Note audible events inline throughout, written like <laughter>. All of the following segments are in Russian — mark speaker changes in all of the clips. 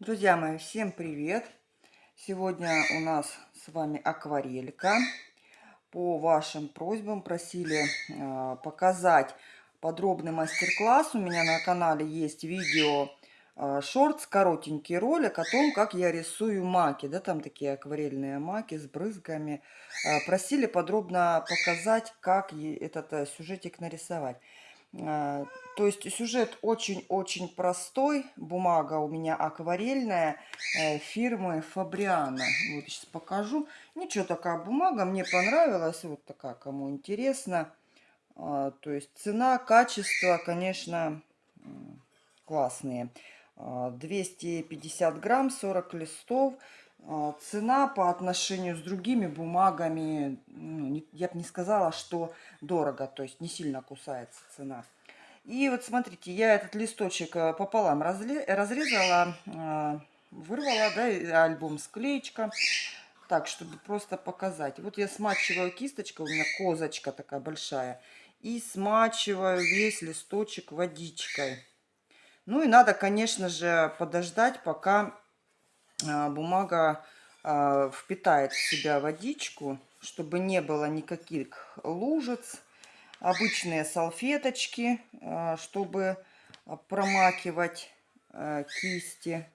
Speaker 1: Друзья мои, всем привет! Сегодня у нас с вами акварелька. По вашим просьбам просили э, показать подробный мастер-класс. У меня на канале есть видео э, коротенький ролик о том, как я рисую маки. Да, там такие акварельные маки с брызгами. Э, просили подробно показать, как этот э, сюжетик нарисовать. Э, то есть сюжет очень-очень простой. Бумага у меня акварельная э, фирмы Фабриана. Вот сейчас покажу. Ничего, такая бумага. Мне понравилась. Вот такая, кому интересно. А, то есть цена, качество, конечно, классные. 250 а, грамм, 40 листов. А, цена по отношению с другими бумагами, ну, я бы не сказала, что дорого. То есть не сильно кусается цена. И вот смотрите, я этот листочек э, пополам разрезала, э, вырвала, да, альбом склеечка. Так, чтобы просто показать. Вот я смачиваю кисточкой, у меня козочка такая большая. И смачиваю весь листочек водичкой. Ну и надо, конечно же, подождать, пока бумага впитает в себя водичку, чтобы не было никаких лужиц обычные салфеточки, э, чтобы промакивать кисти,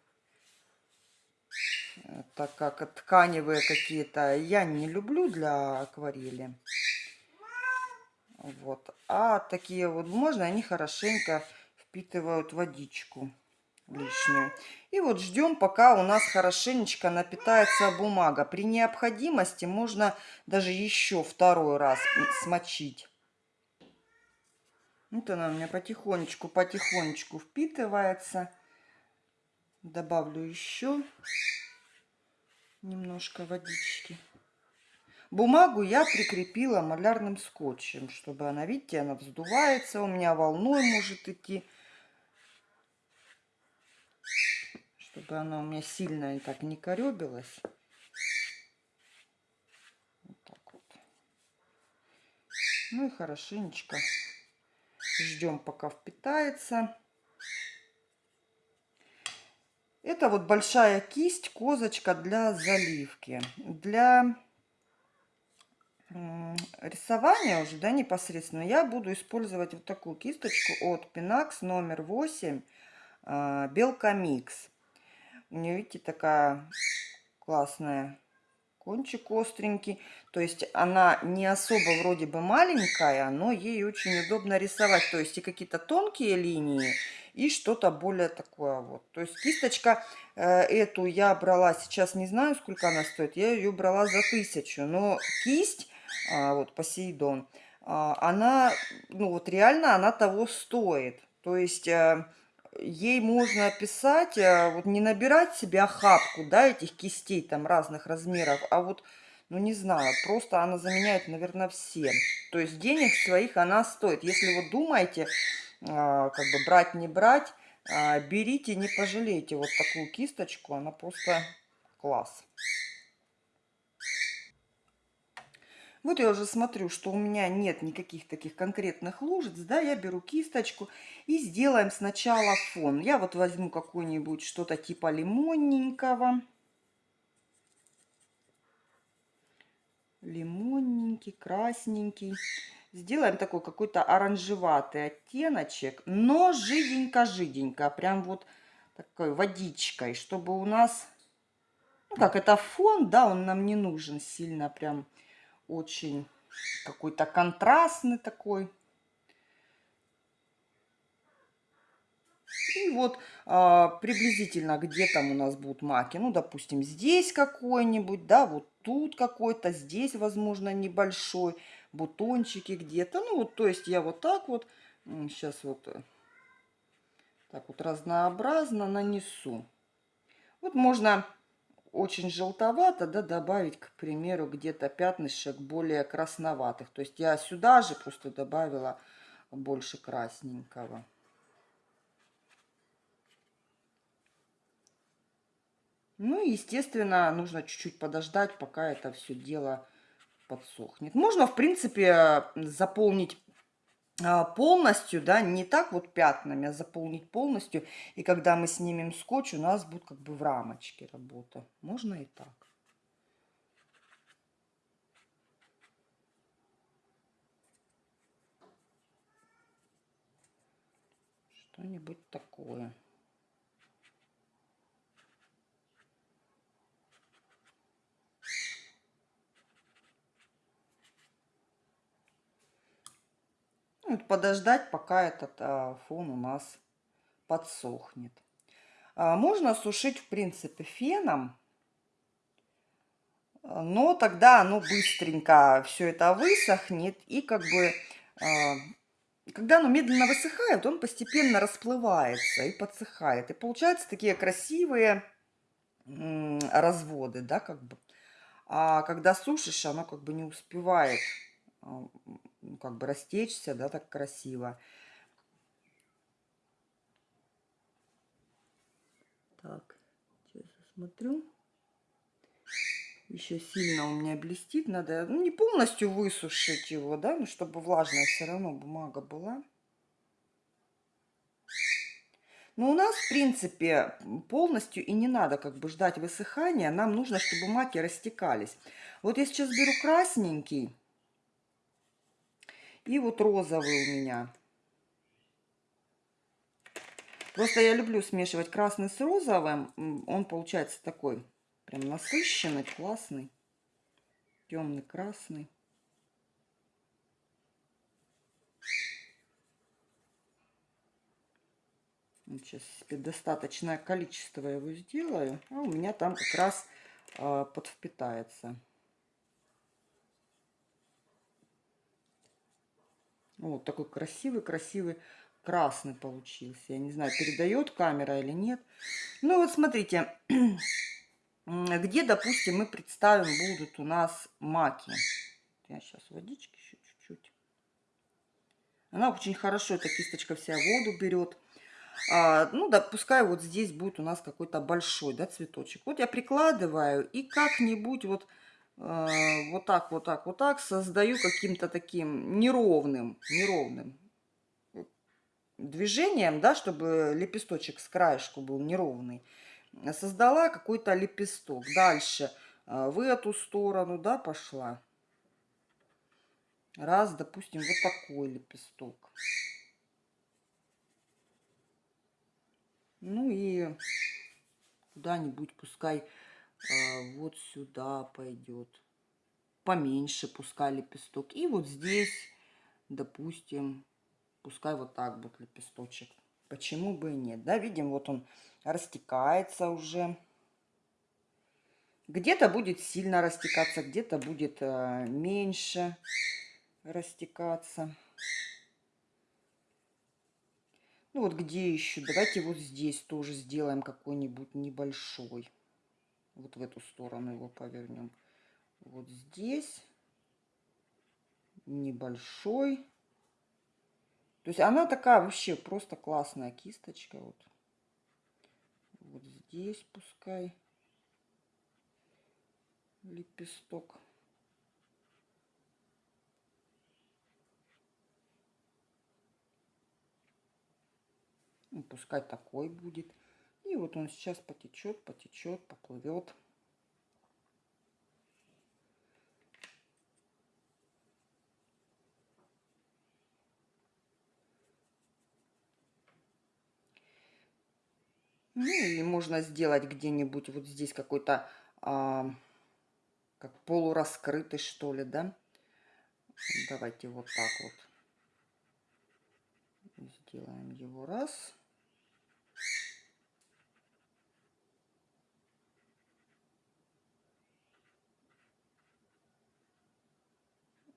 Speaker 1: так как тканевые какие-то я не люблю для акварели. Вот. А такие вот можно, они хорошенько впитывают водичку лишнюю. И вот ждем, пока у нас хорошенечко напитается бумага. При необходимости можно даже еще второй раз смочить. Вот она у меня потихонечку, потихонечку впитывается. Добавлю еще немножко водички. Бумагу я прикрепила малярным скотчем, чтобы она, видите, она вздувается, у меня волной может идти. Чтобы она у меня сильно и так не коребилась. Вот так вот. Ну и хорошенечко Ждем, пока впитается. Это вот большая кисть, козочка для заливки. Для рисования уже, да, непосредственно, я буду использовать вот такую кисточку от Pinax номер 8 а, Белка Микс. У нее, видите, такая классная кончик остренький. То есть она не особо вроде бы маленькая, но ей очень удобно рисовать. То есть и какие-то тонкие линии, и что-то более такое вот. То есть кисточка э, эту я брала, сейчас не знаю, сколько она стоит, я ее брала за тысячу. Но кисть, э, вот Посейдон, э, она, ну вот реально она того стоит. То есть... Э, ей можно писать, э, вот не набирать себе охапку, да, этих кистей там разных размеров, а вот, ну не знаю, просто она заменяет, наверное, все. То есть денег своих она стоит. Если вы думаете, а, как бы брать, не брать, а, берите, не пожалейте вот такую кисточку, она просто класс. Вот я уже смотрю, что у меня нет никаких таких конкретных лужиц, да, я беру кисточку и сделаем сначала фон. Я вот возьму какой-нибудь что-то типа лимонненького. Лимонненький, красненький. Сделаем такой какой-то оранжеватый оттеночек, но жиденько-жиденько, прям вот такой водичкой, чтобы у нас, ну как это фон, да, он нам не нужен сильно прям очень какой-то контрастный такой. И вот а, приблизительно где там у нас будут маки. Ну, допустим, здесь какой-нибудь, да, вот тут какой-то, здесь, возможно, небольшой, бутончики где-то. Ну, вот, то есть я вот так вот, сейчас вот э, так вот разнообразно нанесу. Вот можно очень желтовато, да, добавить, к примеру, где-то пятнышек более красноватых. То есть я сюда же просто добавила больше красненького. Ну и, естественно, нужно чуть-чуть подождать, пока это все дело подсохнет. Можно, в принципе, заполнить полностью, да, не так вот пятнами, а заполнить полностью. И когда мы снимем скотч, у нас будет как бы в рамочке работа. Можно и так. Что-нибудь такое. Подождать, пока этот а, фон у нас подсохнет. А, можно сушить, в принципе, феном, но тогда оно быстренько все это высохнет и как бы а, когда оно медленно высыхает, он постепенно расплывается и подсыхает. И получаются такие красивые разводы, да, как бы. А когда сушишь, оно как бы не успевает ну, как бы растечься, да, так красиво. Так, сейчас посмотрю. Еще сильно у меня блестит. Надо ну, не полностью высушить его, да, но чтобы влажная все равно бумага была. Но у нас, в принципе, полностью и не надо как бы ждать высыхания. Нам нужно, чтобы маки растекались. Вот я сейчас беру красненький. И вот розовый у меня. Просто я люблю смешивать красный с розовым. Он получается такой Прям насыщенный, классный. Темный, красный. Сейчас себе достаточное количество его сделаю. А у меня там как раз э, подвпитается. Вот такой красивый-красивый красный получился. Я не знаю, передает камера или нет. Ну вот смотрите, <clears throat> где, допустим, мы представим, будут у нас маки. Я сейчас водички еще чуть-чуть. Она очень хорошо, эта кисточка вся воду берет. А, ну, да, вот здесь будет у нас какой-то большой, да, цветочек. Вот я прикладываю и как-нибудь вот, э, вот так, вот так, вот так создаю каким-то таким неровным, неровным движением, да, чтобы лепесточек с краешку был неровный создала какой-то лепесток. Дальше а, в эту сторону, да, пошла. Раз, допустим, вот такой лепесток. Ну и куда-нибудь пускай вот сюда пойдет. Поменьше пускай лепесток. И вот здесь, допустим, пускай вот так будет лепесточек. Почему бы и нет? Да, видим, вот он растекается уже. Где-то будет сильно растекаться, где-то будет э, меньше растекаться. Ну вот где еще? Давайте вот здесь тоже сделаем какой-нибудь небольшой. Вот в эту сторону его повернем. Вот здесь небольшой. То есть она такая вообще просто классная кисточка. Вот, вот здесь пускай лепесток. Ну, пускай такой будет. И вот он сейчас потечет, потечет, поплывет. Ну, или можно сделать где-нибудь вот здесь какой-то, а, как полураскрытый, что ли, да? Давайте вот так вот. Сделаем его раз.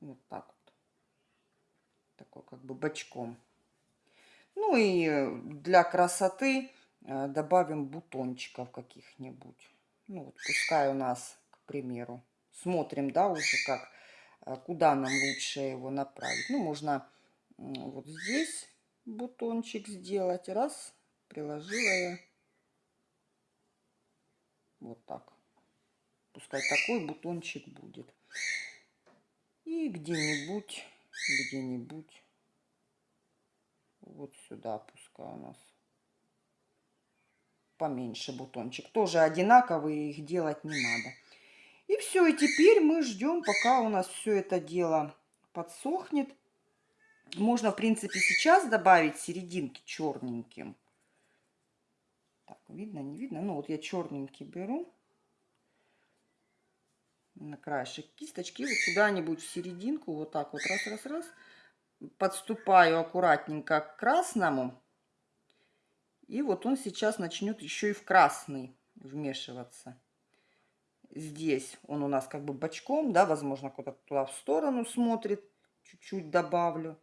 Speaker 1: Вот так вот. Такой как бы бочком. Ну и для красоты Э, добавим бутончиков каких-нибудь. Ну, вот пускай у нас, к примеру, смотрим, да, уже как, э, куда нам лучше его направить. Ну, можно вот здесь бутончик сделать. Раз, приложила я. Вот так. Пускай такой бутончик будет. И где-нибудь, где-нибудь Вот сюда пускай у нас поменьше бутончик. Тоже одинаковые, их делать не надо. И все, и теперь мы ждем, пока у нас все это дело подсохнет. Можно, в принципе, сейчас добавить серединки черненьким. Так, видно, не видно? Ну, вот я черненький беру на краешек кисточки, вот куда-нибудь в серединку, вот так вот, раз-раз-раз, подступаю аккуратненько к красному, и вот он сейчас начнет еще и в красный вмешиваться. Здесь он у нас как бы бочком, да, возможно, куда-то туда в сторону смотрит, чуть-чуть добавлю.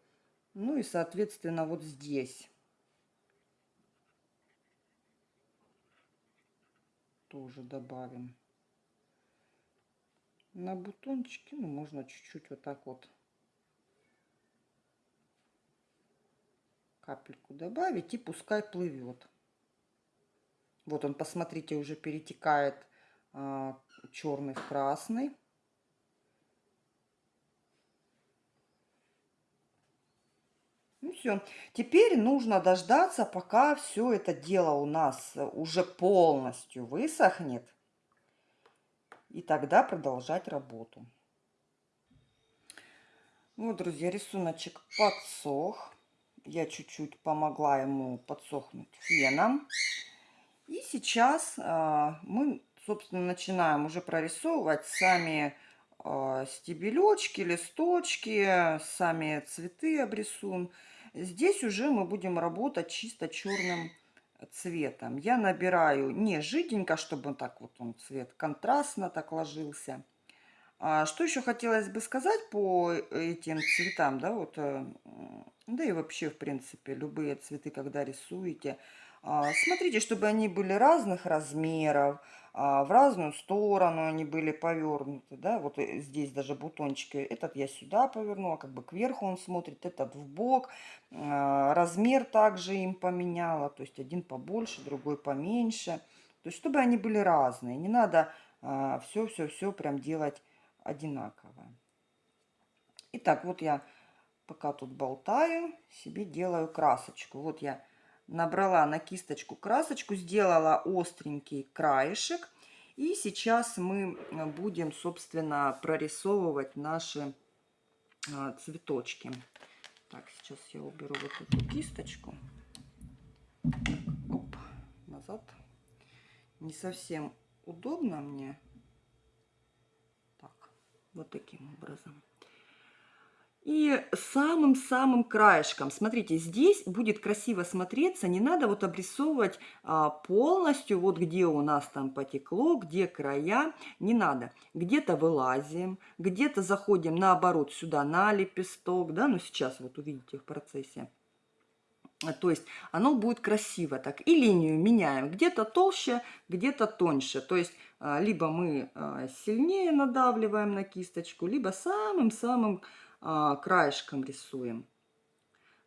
Speaker 1: Ну и, соответственно, вот здесь. Тоже добавим. На бутончики, ну, можно чуть-чуть вот так вот капельку добавить и пускай плывет. Вот он, посмотрите, уже перетекает а, черный в красный. Ну все. Теперь нужно дождаться, пока все это дело у нас уже полностью высохнет. И тогда продолжать работу. Вот, друзья, рисуночек подсох. Я чуть-чуть помогла ему подсохнуть феном. И сейчас э, мы, собственно, начинаем уже прорисовывать сами э, стебелечки, листочки, сами цветы обрисуем. Здесь уже мы будем работать чисто черным цветом. Я набираю не жиденько, чтобы так вот он цвет контрастно так ложился. А что еще хотелось бы сказать по этим цветам, да, вот, э, да и вообще, в принципе, любые цветы, когда рисуете, смотрите, чтобы они были разных размеров, а, в разную сторону они были повернуты, да, вот э, здесь даже бутончики, этот я сюда повернула, как бы кверху он смотрит, этот в бок, а, размер также им поменяла, то есть один побольше, другой поменьше, то есть чтобы они были разные, не надо все-все-все прям делать одинаковое. Итак, вот я пока тут болтаю, себе делаю красочку, вот я набрала на кисточку красочку, сделала остренький краешек. И сейчас мы э, будем, собственно, прорисовывать наши а, цветочки. Так, сейчас я уберу вот эту кисточку. Оп, назад. Не совсем удобно мне. Так, вот таким образом. И самым-самым краешком, смотрите, здесь будет красиво смотреться, не надо вот обрисовывать а, полностью, вот где у нас там потекло, где края, не надо. Где-то вылазим, где-то заходим наоборот сюда на лепесток, да, ну сейчас вот увидите в процессе. То есть оно будет красиво так. И линию меняем. Где-то толще, где-то тоньше. То есть а, либо мы а, сильнее надавливаем на кисточку, либо самым-самым а, краешком рисуем.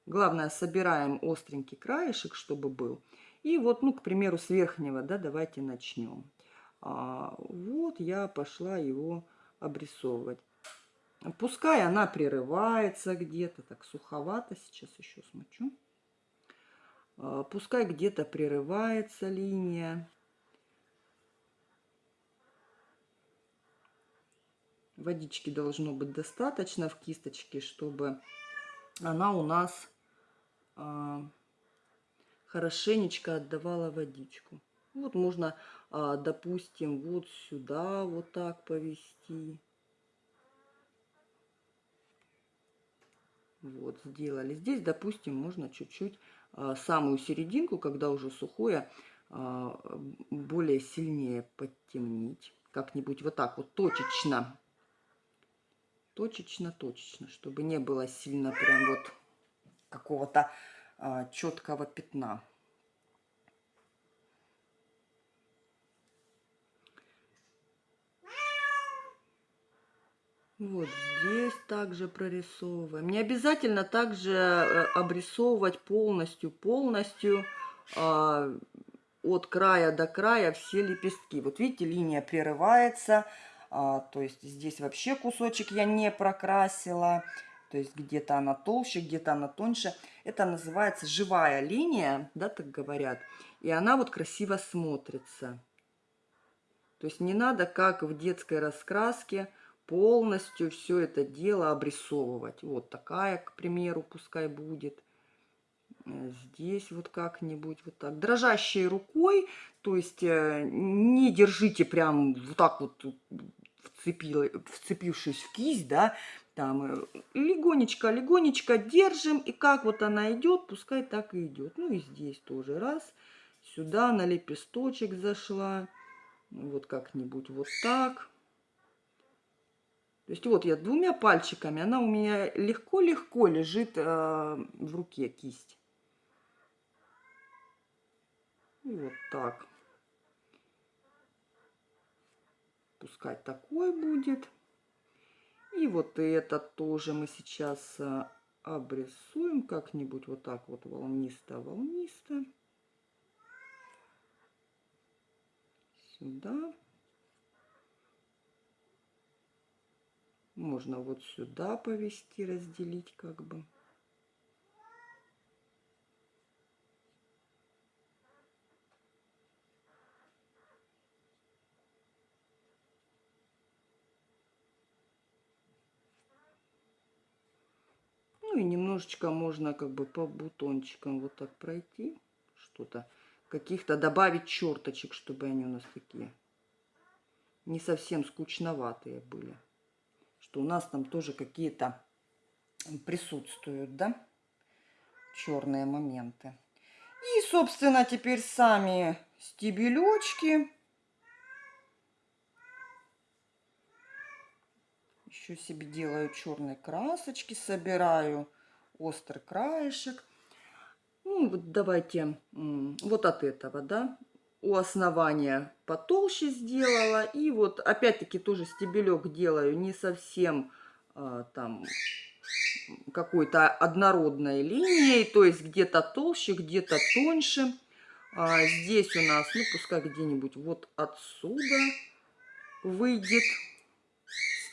Speaker 1: Главное, собираем остренький краешек, чтобы был. И вот, ну, к примеру, с верхнего, да, давайте начнем. А, вот я пошла его обрисовывать. Пускай она прерывается где-то, так суховато, сейчас еще смочу. А, пускай где-то прерывается линия. Водички должно быть достаточно в кисточке, чтобы она у нас а, хорошенечко отдавала водичку. Вот можно, а, допустим, вот сюда вот так повести. Вот, сделали. Здесь, допустим, можно чуть-чуть а, самую серединку, когда уже сухое, а, более сильнее подтемнить. Как-нибудь вот так вот точечно точечно-точечно, чтобы не было сильно прям вот какого-то а, четкого пятна. Вот здесь также прорисовываем. Не обязательно также э, обрисовывать полностью, полностью э, от края до края все лепестки. Вот видите, линия прерывается, а, то есть здесь вообще кусочек я не прокрасила. То есть где-то она толще, где-то она тоньше. Это называется живая линия, да, так говорят. И она вот красиво смотрится. То есть не надо, как в детской раскраске, полностью все это дело обрисовывать. Вот такая, к примеру, пускай будет. Э, здесь вот как-нибудь вот так. Дрожащей рукой, то есть э, не держите прям вот так вот вцепил, вцепившись в кисть, да, там э, легонечко, легонечко держим, и как вот она идет, пускай так и идет. Ну и здесь тоже раз, сюда на лепесточек зашла, вот как-нибудь вот так. То есть вот я двумя пальчиками, она у меня легко-легко лежит э, в руке кисть. Вот так. Пускай такой будет. И вот это тоже мы сейчас э, обрисуем как-нибудь вот так вот волнисто-волнисто. Сюда. Можно вот сюда повести, разделить как бы. И немножечко можно как бы по бутончикам вот так пройти. Что-то, каких-то добавить черточек, чтобы они у нас такие не совсем скучноватые были что у нас там тоже какие-то присутствуют, да, черные моменты. И, собственно, теперь сами стебелечки. Еще себе делаю черные красочки, собираю острый краешек. Ну, вот давайте вот от этого, да, у основания потолще сделала. И вот опять-таки тоже стебелек делаю не совсем а, там какой-то однородной линией. То есть где-то толще, где-то тоньше. А здесь у нас, ну пускай где-нибудь вот отсюда выйдет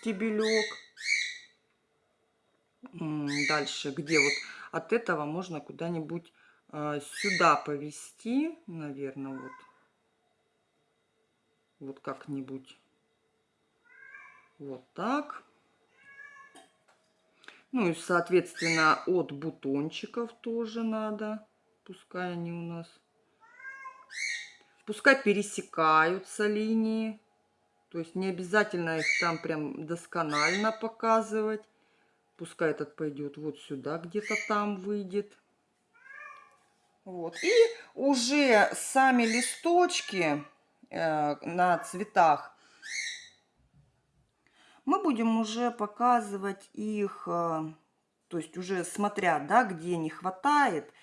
Speaker 1: стебелек. Дальше, где вот от этого можно куда-нибудь а, сюда повести, наверное, вот вот как-нибудь вот так. Ну и, соответственно, от бутончиков тоже надо. Пускай они у нас... Пускай пересекаются линии. То есть не обязательно их там прям досконально показывать. Пускай этот пойдет вот сюда, где-то там выйдет. Вот. И уже сами листочки Э, на цветах. Мы будем уже показывать их, э, то есть уже смотря, да, где не хватает,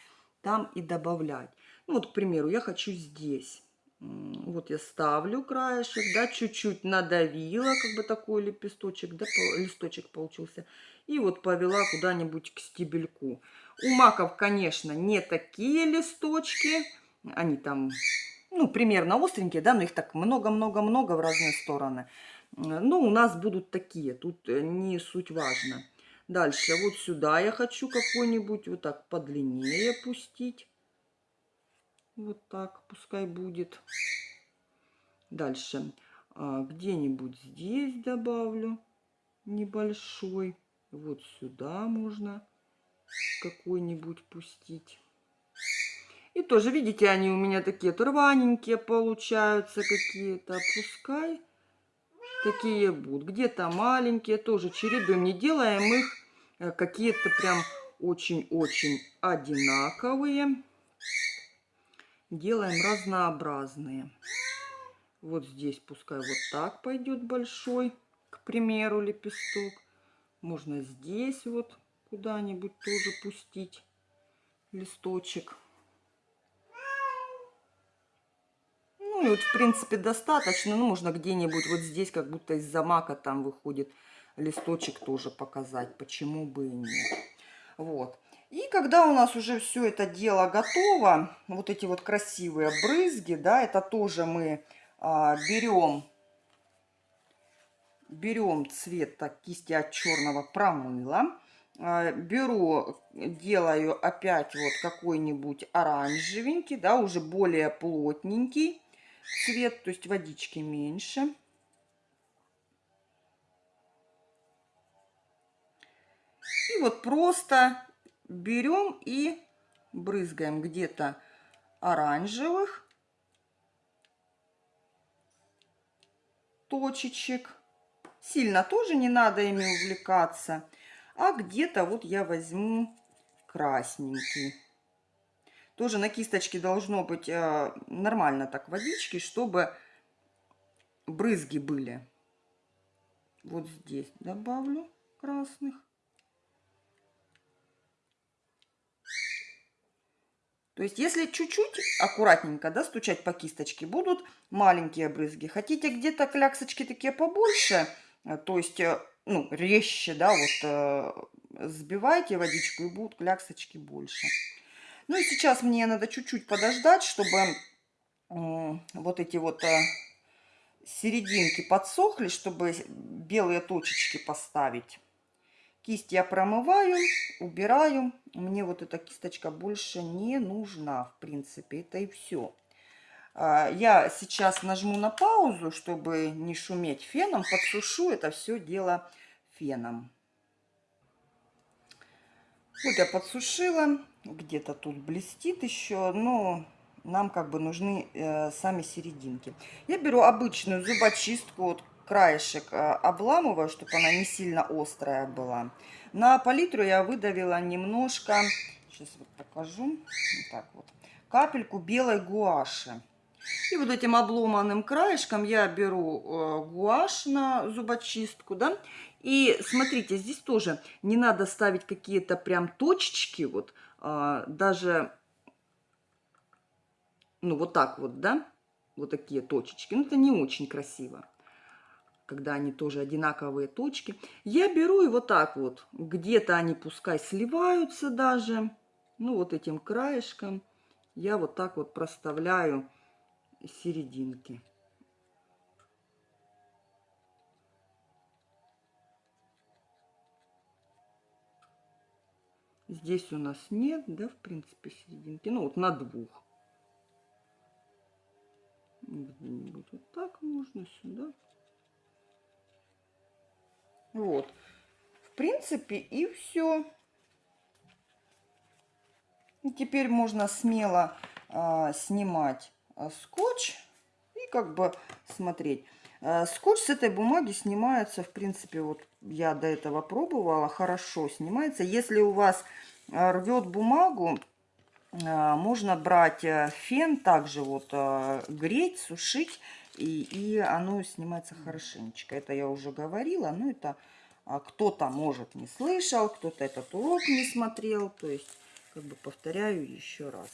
Speaker 1: там и добавлять. Ну, вот, к примеру, я хочу здесь. Вот я ставлю краешек, да, чуть-чуть надавила, как бы такой лепесточек, да, листочек получился. И вот повела куда-нибудь к стебельку. У маков, конечно, не такие листочки. Они там ну, примерно остренькие, да, но их так много-много-много в разные стороны. Ну, у нас будут такие, тут э, не суть важно. Дальше, вот сюда я хочу какой-нибудь вот так подлиннее пустить. Вот так пускай будет. Дальше, а, где-нибудь здесь добавлю небольшой. Вот сюда можно какой-нибудь пустить. И тоже, видите, они у меня такие рваненькие получаются какие-то. Пускай такие будут. Где-то маленькие, тоже чередуем. Не делаем их э, какие-то прям очень-очень одинаковые. Делаем разнообразные. Вот здесь пускай вот так пойдет большой, к примеру, лепесток. Можно здесь вот куда-нибудь тоже пустить листочек. Ну, и вот, в принципе, достаточно. Ну, можно где-нибудь вот здесь, как будто из-за мака там выходит листочек тоже показать. Почему бы и нет. Вот. И когда у нас уже все это дело готово, вот эти вот красивые брызги, да, это тоже мы а, берем, берем цвет так, кисти от черного промыла. а, беру, делаю опять вот какой-нибудь оранжевенький, да, уже более плотненький цвет, то есть водички меньше. И вот просто берем и брызгаем где-то оранжевых точечек. Сильно тоже не надо ими увлекаться. А где-то вот я возьму красненький. Тоже на кисточке должно быть э, нормально так водички, чтобы брызги были. Вот здесь добавлю красных. То есть, если чуть-чуть аккуратненько да, стучать по кисточке, будут маленькие брызги. Хотите где-то кляксочки такие побольше, э, то есть, э, ну, резче, да, вот э, сбивайте водичку и будут кляксочки больше. Ну и сейчас мне надо чуть-чуть подождать, чтобы вот эти вот серединки подсохли, чтобы белые точечки поставить. Кисть я промываю, убираю. Мне вот эта кисточка больше не нужна, в принципе. Это и все. А, я сейчас нажму на паузу, чтобы не шуметь феном. Подсушу это все дело феном. Вот я подсушила. Где-то тут блестит еще, но нам как бы нужны э, сами серединки. Я беру обычную зубочистку, вот краешек э, обламываю, чтобы она не сильно острая была. На палитру я выдавила немножко, сейчас вот покажу, вот так вот, капельку белой гуаши. И вот этим обломанным краешком я беру э, гуашь на зубочистку, да, и смотрите, здесь тоже не надо ставить какие-то прям точечки, вот, а, даже, ну, вот так вот, да, вот такие точечки. Ну, это не очень красиво когда они тоже одинаковые точки. Я беру и вот так вот, где-то они пускай сливаются даже, ну вот этим краешком, я вот так вот проставляю серединки. Здесь у нас нет, да, в принципе, серединки. Ну, вот на двух. Вот так можно сюда. Вот. В принципе, и все. И теперь можно смело а, снимать а, скотч и как бы смотреть. А, скотч с этой бумаги снимается, в принципе, вот я до этого пробовала, хорошо снимается. Если у вас а, рвет бумагу, а, можно брать э, фен, также вот а, греть, сушить и, и оно снимается хорошенечко. Это я уже говорила, но это а, кто-то, может, не слышал, кто-то этот урок не смотрел. То есть, как бы повторяю еще раз.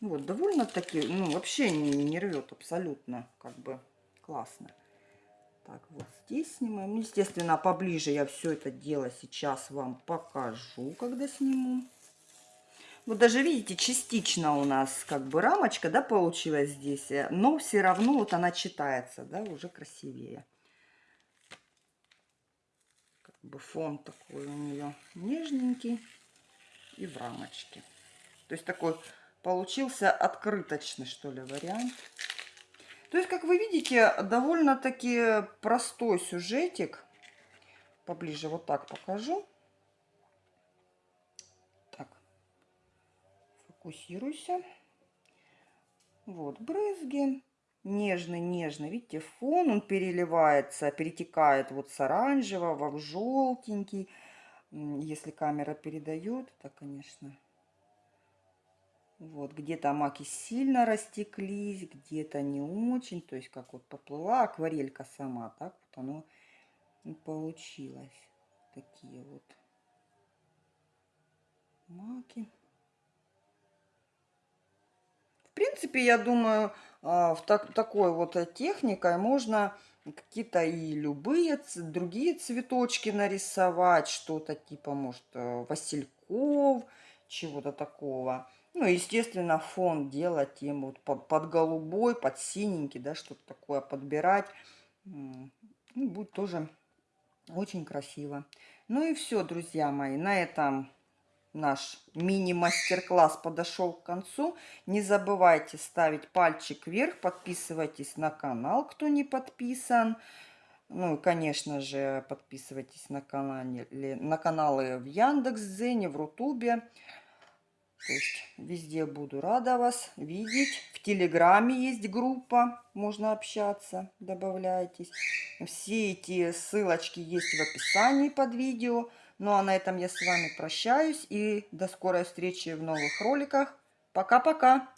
Speaker 1: Вот, довольно-таки, ну, вообще не, не рвет абсолютно, как бы классно. Так, вот здесь снимаем. Ну, естественно, поближе я все это дело сейчас вам покажу, когда сниму. Вот даже видите, частично у нас как бы рамочка, да, получилась здесь, э, но все равно вот она читается, да, уже красивее. Как бы фон такой у нее нежненький и в рамочке. То есть такой получился открыточный, что ли, вариант. То есть, как вы видите, довольно-таки простой сюжетик. Поближе вот так покажу. Фокусируйся. Вот, брызги. Нежный-нежный. Видите, фон он переливается, перетекает вот с оранжевого в желтенький. Если камера передает, это, конечно... Вот, где-то маки сильно растеклись, где-то не очень. То есть, как вот поплыла акварелька сама, так вот оно получилось. Такие вот маки. Принципе, я думаю, а, в так, такой вот техникой можно какие-то и любые другие цветочки нарисовать, что-то типа, может, э, васильков, чего-то такого. Ну, естественно, фон делать им вот под, под голубой, под синенький, да, что-то такое подбирать. Ну, будет тоже очень красиво. Ну и все, друзья мои, на этом наш мини-мастер-класс подошел к концу. Не забывайте ставить пальчик вверх, подписывайтесь на канал, кто не подписан. Ну и, конечно же, подписывайтесь на, канале, на каналы в Яндекс.Дзене, в Рутубе. То есть везде буду рада вас видеть. В Телеграме есть группа, можно общаться, добавляйтесь. Все эти ссылочки есть в описании под видео. Ну а на этом я с вами прощаюсь и до скорой встречи в новых роликах. Пока-пока!